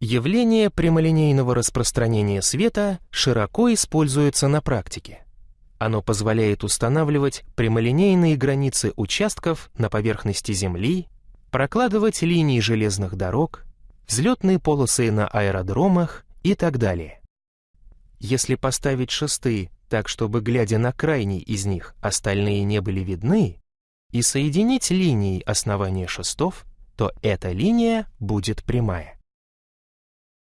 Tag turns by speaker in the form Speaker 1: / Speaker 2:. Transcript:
Speaker 1: Явление прямолинейного распространения света широко используется на практике. Оно позволяет устанавливать прямолинейные границы участков на поверхности Земли, прокладывать линии железных дорог, взлетные полосы на аэродромах и так далее. Если поставить шесты так, чтобы, глядя на крайний из них, остальные не были видны, и соединить линии основания шестов, то эта линия будет прямая.